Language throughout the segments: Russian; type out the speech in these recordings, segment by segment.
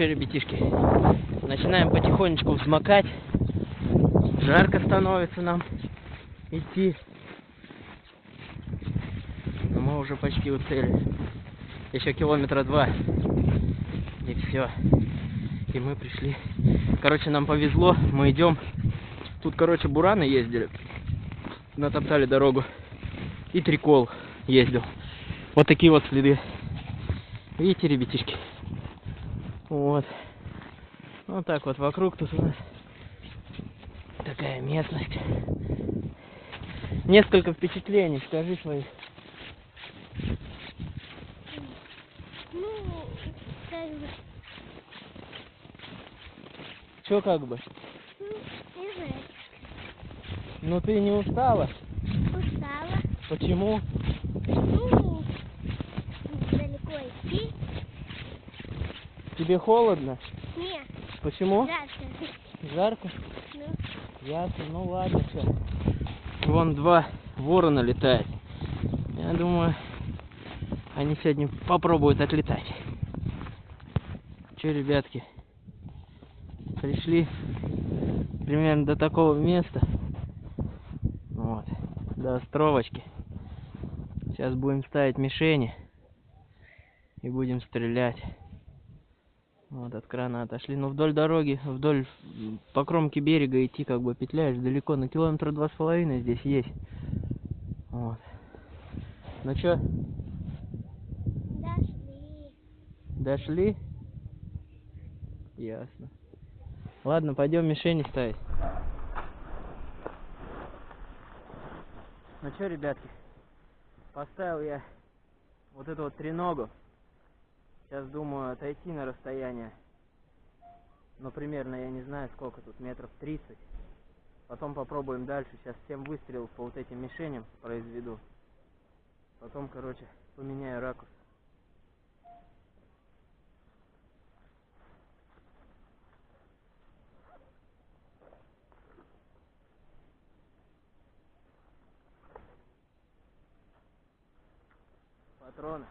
что, ребятишки, начинаем потихонечку взмокать. Жарко становится нам идти. Но мы уже почти у цели. Еще километра два. И все. И мы пришли. Короче, нам повезло. Мы идем. Тут, короче, бураны ездили. Натоптали дорогу. И трикол ездил. Вот такие вот следы. Видите, ребятишки? Вот. Вот так вот вокруг тут у нас такая местность. Несколько впечатлений, скажи свои. Ну, как бы, Че как бы? ну, не знаю, Ну ты не устала? устала. Почему? Ну, далеко идти. Тебе холодно? Нет, Почему? жарко. Жарко? Ну, Ясно, ну ладно, все. Вон два ворона летает. Я думаю, они сегодня попробуют отлетать. Че, ребятки, пришли примерно до такого места. Вот, до островочки. Сейчас будем ставить мишени и будем стрелять. Вот от крана отошли. Ну вдоль дороги, вдоль по кромке берега идти как бы петляешь далеко, на километра два с половиной здесь есть. Вот. Ну чё, дошли. дошли? Ясно. Ладно, пойдем мишени ставить. Ну чё, ребятки, поставил я вот эту вот треногу. Сейчас думаю отойти на расстояние. Ну, примерно, я не знаю, сколько тут, метров 30. Потом попробуем дальше. Сейчас 7 выстрелов по вот этим мишеням произведу. Потом, короче, поменяю ракурс. Патроны.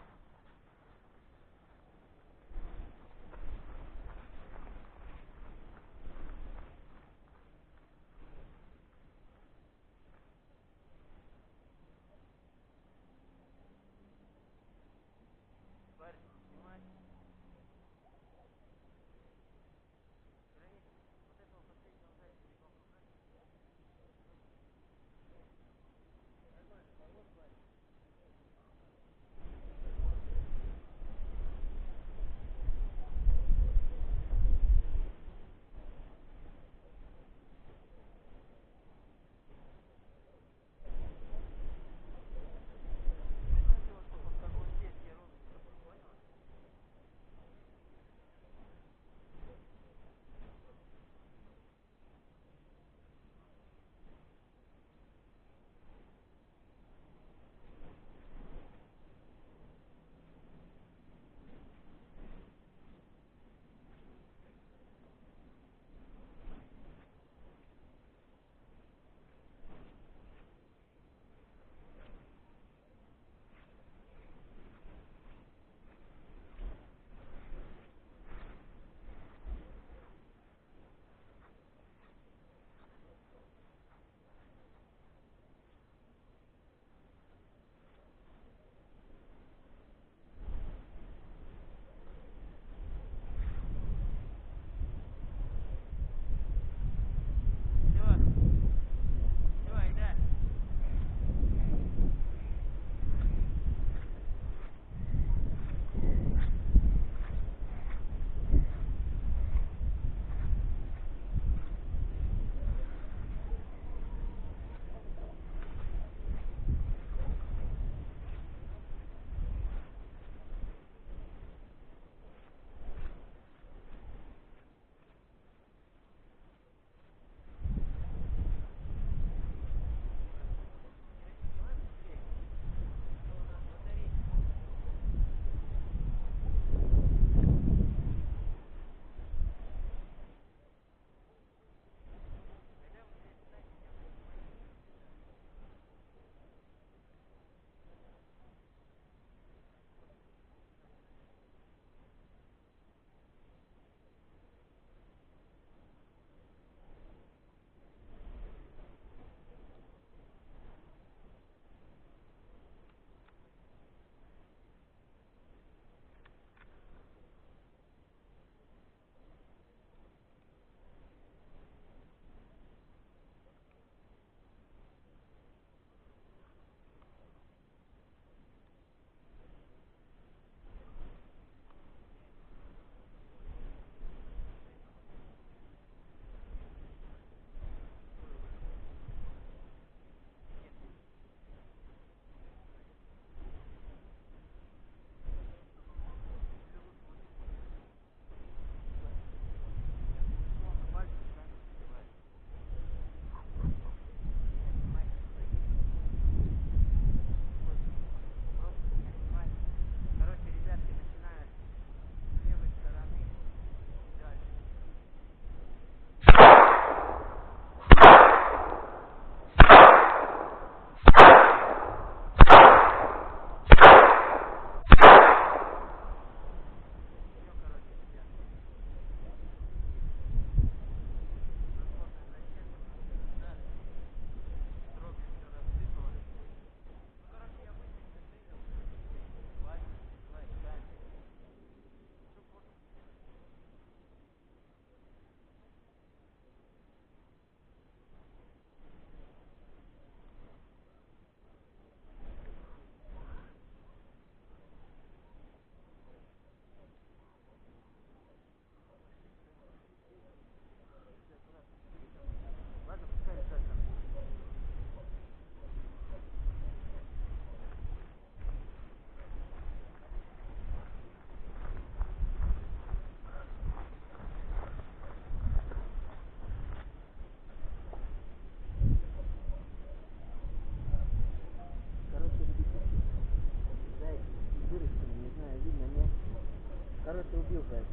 Убил заяц.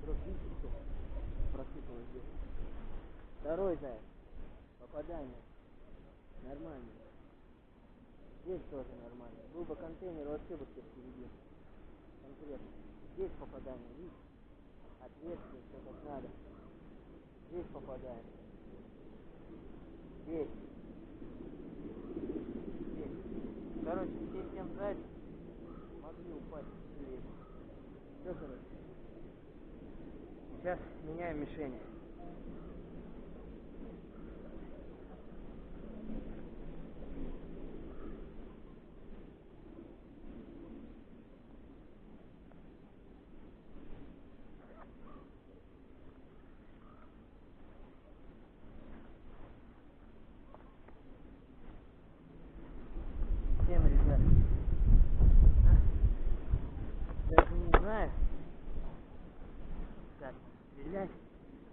Вдруг видите, что просыпалось здесь. Второй заяц. Попадание. Нормально. Здесь тоже нормально. Был бы контейнер, вообще бы всех перебил. Конкретно. Здесь попадание, видите? Ответствие, все как надо. Здесь попадаем. Здесь. Здесь. Короче, все семь зайцев могли упасть Все. Сейчас меняем мишени. Всем, ребят. А? Даже не знаю. Так, стрелять.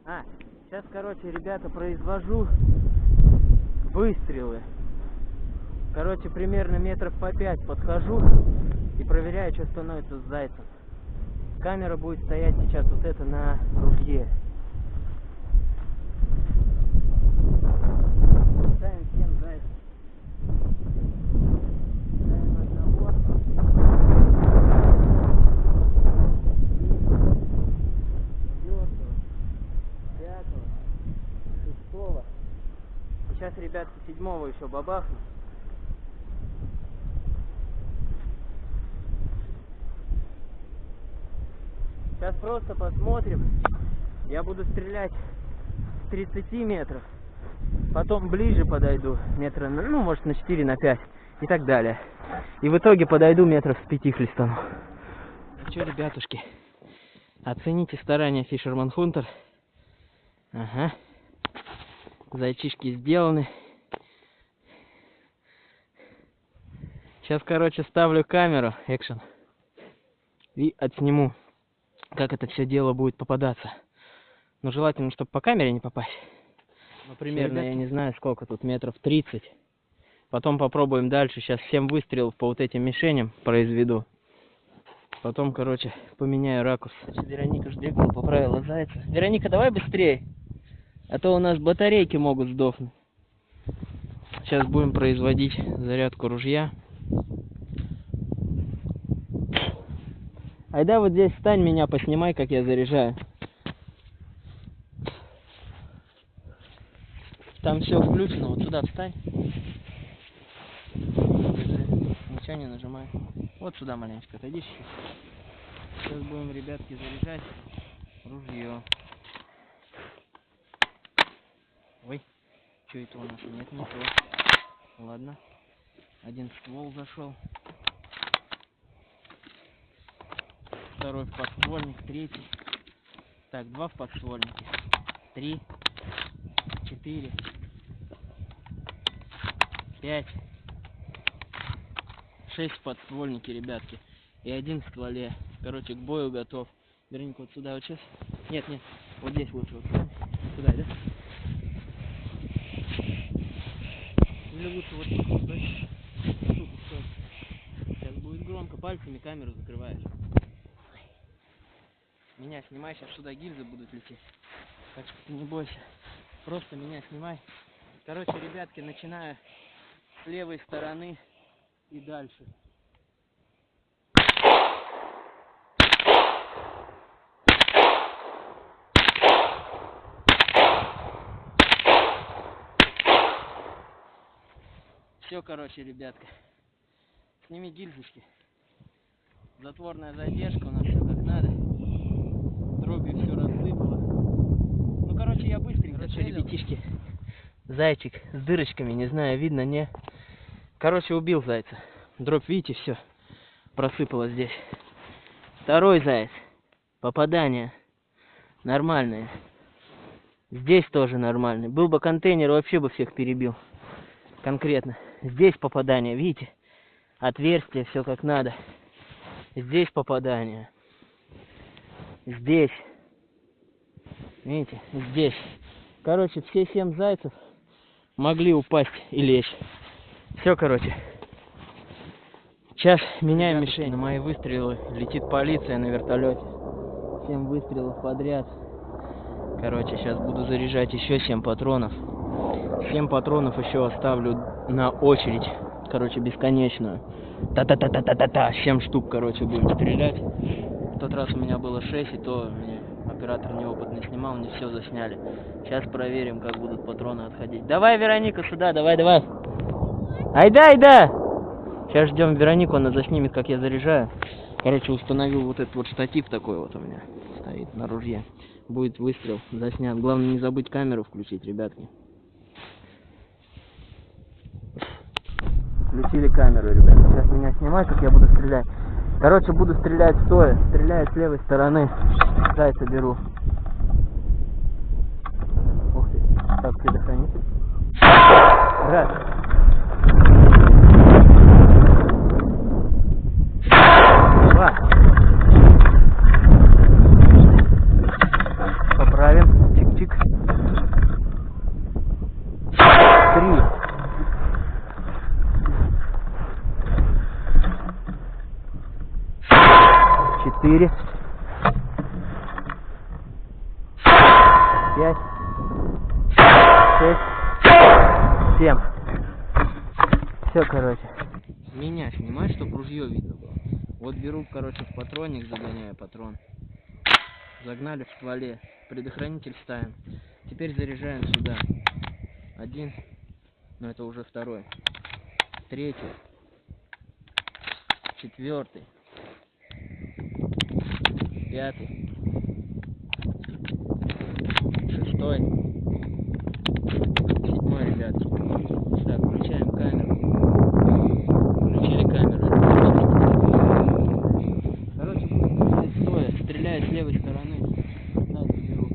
А, сейчас, короче, ребята, произвожу выстрелы. Короче, примерно метров по пять подхожу и проверяю, что становится с зайцем. Камера будет стоять сейчас вот это на ружье. Ставим всем зайцев. Ставим одного. четвертого, пятого, шестого. Сейчас, ребятки, седьмого еще бабахну. Сейчас просто посмотрим. Я буду стрелять с 30 метров. Потом ближе подойду, метра, ну, может, на 4, на 5 и так далее. И в итоге подойду метров с 5 хлестану. Ну что, ребятушки, оцените старания Фишерман Хунтер. Ага. Зайчишки сделаны. Сейчас, короче, ставлю камеру, экшен. И отсниму, как это все дело будет попадаться. Но желательно, чтобы по камере не попасть. Ну, примерно, я не знаю, сколько тут, метров 30. Потом попробуем дальше. Сейчас 7 выстрелов по вот этим мишеням произведу. Потом, короче, поменяю ракурс. Вероника Ждегова поправила зайца. Вероника, давай быстрее. А то у нас батарейки могут сдохнуть. Сейчас будем производить зарядку ружья. Айда вот здесь встань, меня поснимай, как я заряжаю. Там все включено, вот сюда встань. Ничего не нажимай. Вот сюда маленечко отойди. Сейчас будем, ребятки, заряжать ружье. Что это у нас? Нет, не то. Ладно. Один ствол зашел. Второй в подствольник, третий. Так, два в подствольнике. Три. Четыре. Пять. Шесть в подствольнике, ребятки. И один в стволе. Короче, к бою готов. Верника, вот сюда вот сейчас. Нет, нет. Вот здесь лучше. Вот. Сюда, да? Или лучше вот. Тут, стой. Сейчас будет громко. Пальцами камеру закрываешь. Меня снимай, сейчас сюда гильзы будут лететь. Так что ты не бойся. Просто меня снимай. Короче, ребятки, начинаю с левой стороны и дальше. Все, короче, ребятка. Сними гильзочки. Затворная задержка у нас все как надо. Дроби все рассыпало. Ну, короче, я быстренько. Короче, ребятишки, зайчик с дырочками, не знаю, видно, не. Короче, убил зайца. Дробь, видите, все просыпало здесь. Второй заяц. Попадание. Нормальное. Здесь тоже нормальный. Был бы контейнер, вообще бы всех перебил. Конкретно. Здесь попадание, видите? Отверстие, все как надо. Здесь попадание. Здесь. Видите? Здесь. Короче, все семь зайцев могли упасть и лечь. Все, короче. Сейчас меняем мишень. На мои выстрелы летит полиция на вертолете. 7 выстрелов подряд. Короче, сейчас буду заряжать еще 7 патронов. 7 патронов еще оставлю на очередь. Короче, бесконечную. Та-та-та-та-та-та-та. 7 штук, короче, будем стрелять. В тот раз у меня было 6, и то мне оператор неопытный снимал, не все засняли. Сейчас проверим, как будут патроны отходить. Давай, Вероника, сюда, давай, давай. Айда, айда! Сейчас ждем Веронику, она заснимет, как я заряжаю. Короче, установил вот этот вот штатив такой вот у меня стоит на ружье. Будет выстрел заснят. Главное не забыть камеру включить, ребятки. Включили камеру, ребят. Сейчас меня снимать, как я буду стрелять. Короче, буду стрелять стоя. Стреляю с левой стороны. Зайца беру. Ух ты. Так, предохранитель. Раз. Два. Поправим. Чик-чик. Три. Четыре. Пять. Шесть. Семь. Все, короче. Меня снимать, чтобы ружье видно было. Вот беру, короче, в патронник загоняю патрон. Загнали в стволе. Предохранитель ставим. Теперь заряжаем сюда. Один. Но это уже второй. Третий. Четвертый. Пятый. Шестой. Седьмой, ребятки. Так, включаем камеру. Включили камеру. Короче, буду стрелять стоя. Стреляю с левой стороны. Сзади беру.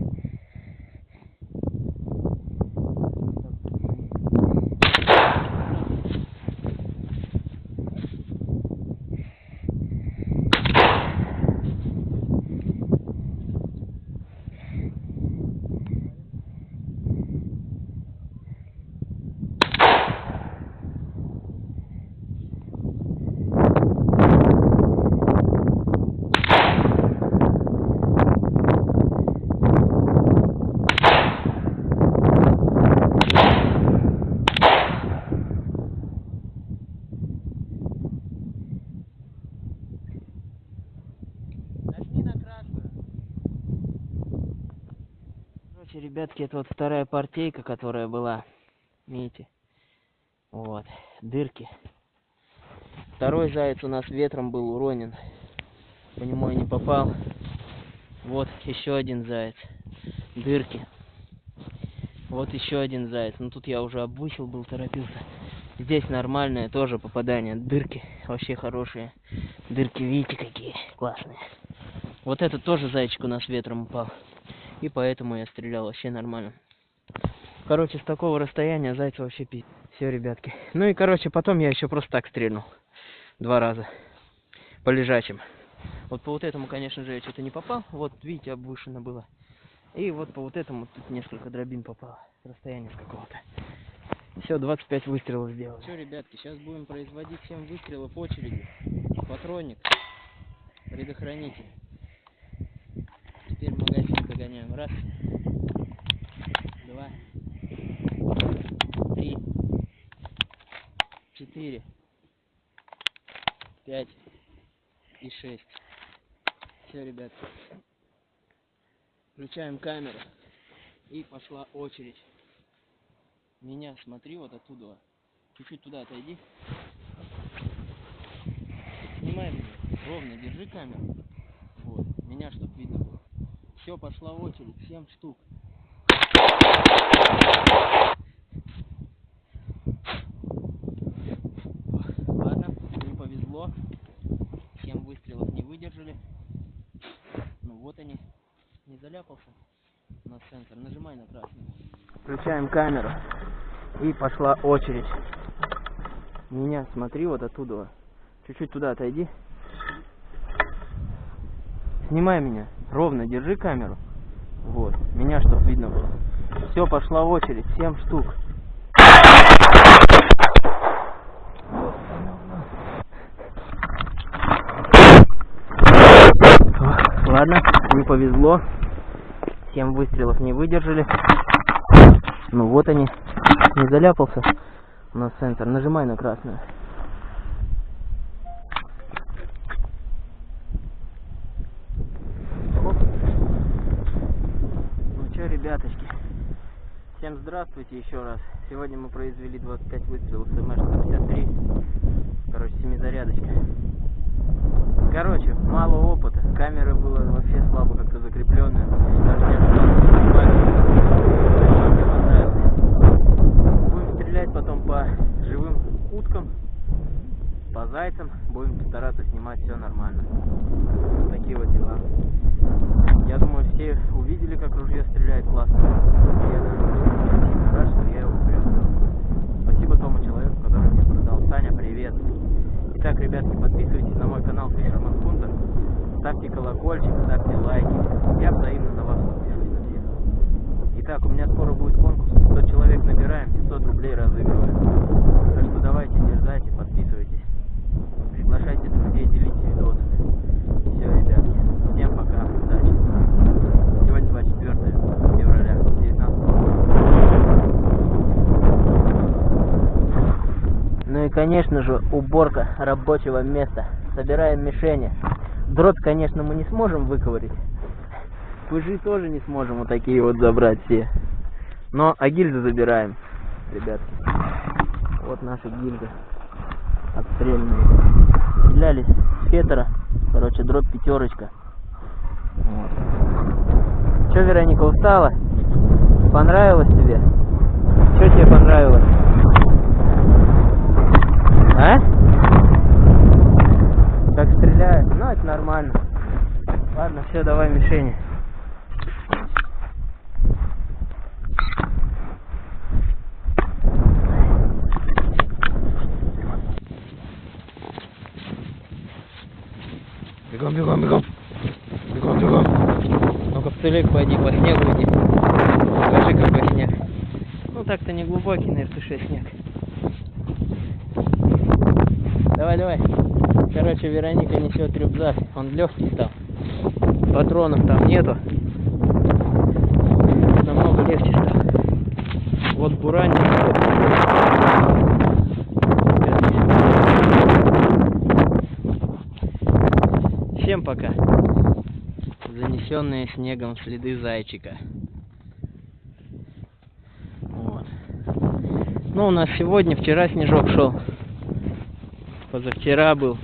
Нажми на красную. Короче, ребятки, это вот вторая партейка, которая была. Видите? Вот. Дырки. Второй заяц у нас ветром был уронен. По нему я не попал. Вот еще один заяц. Дырки. Вот еще один заяц. Ну тут я уже обвысил был, торопился. Здесь нормальное тоже попадание. Дырки вообще хорошие. Дырки, видите, какие классные. Вот этот тоже зайчик у нас ветром упал. И поэтому я стрелял вообще нормально. Короче, с такого расстояния зайца вообще пи... Все, ребятки. Ну и, короче, потом я еще просто так стрельнул. Два раза. По лежачим. Вот по вот этому, конечно же, я что-то не попал. Вот, видите, обвышено было. И вот по вот этому тут несколько дробин попало. С расстояния с какого-то. Все, 25 выстрелов сделал. Все, ребятки, сейчас будем производить 7 выстрелов очереди. Патронник. Предохранитель. Теперь магазин загоняем. Раз. Два. Три. Четыре. Пять. И шесть. Все, ребятки. Включаем камеру. И пошла очередь. Меня смотри вот оттуда. Чуть-чуть туда отойди. Снимай меня. Ровно держи камеру. Вот. Меня чтоб видно было. Все, пошла очередь. Семь штук. Ладно, не повезло. Семь выстрелов не выдержали. Ну вот они. Не заляпался у нас сенсор. Нажимай на красный. Включаем камеру. И пошла очередь. Меня смотри вот оттуда. Чуть-чуть туда отойди. Снимай меня. Ровно держи камеру. Вот. Меня чтоб видно было. Все, пошла очередь. Семь штук. Ладно, Не повезло. Семь выстрелов не выдержали. Ну вот они. Не заляпался у нас сенсор. Нажимай на красную. Оп. Ну что, ребяточки, всем здравствуйте еще раз. Сегодня мы произвели 25 выстрелов с МШ-153. Короче, семизарядочка. Короче, мало опыта. Камера была вообще слабо как-то закрепленная. Даже не. Будем стрелять потом по живым уткам, по зайцам. Будем стараться снимать все нормально. Такие вот дела. Я думаю, все увидели, как ружье стреляет классно. Я даже не рад, что я его приобрел. Спасибо тому человеку, который мне продал. Саня, привет. Итак, ребятки, подписывайтесь на мой канал Fisherman Hunter. Ставьте колокольчик, ставьте лайки. Я взаимно на вас подпишусь на всех. Итак, у меня скоро будет конкурс. 500 человек набираем, 500 рублей разыгрываем. Так что давайте, дерзайте, подписывайтесь. Приглашайте друзей, делитесь видосами. Все, ребятки. Всем пока. Удачи. Сегодня 24 февраля 19 И, конечно же, уборка рабочего места. Собираем мишени. Дрот, конечно, мы не сможем выковырить. Пыжи тоже не сможем вот такие вот забрать все. Но, а гильзы забираем, ребятки. Вот наши гильзы отстрельные. Стреляли с фетера. Короче, дробь пятерочка. Вот. Че, Вероника, устала? Понравилось тебе? Что тебе понравилось? А? Как стреляют? Ну, это нормально. Ладно, все, давай мишени. Бегом, бегом, бегом. Бегом, бегом. Ну-ка, в целик пойди, по снегу иди. Покажи, какой снег. Ну, так-то не глубокий, на РТШ снег. Давай, давай. Короче, Вероника несет рюкзак. Он легкий стал. Патронов там нету. Намного легче стал. Вот буранник. Всем пока. Занесенные снегом следы зайчика. Ну, у нас сегодня, вчера снежок шел. Позавчера был.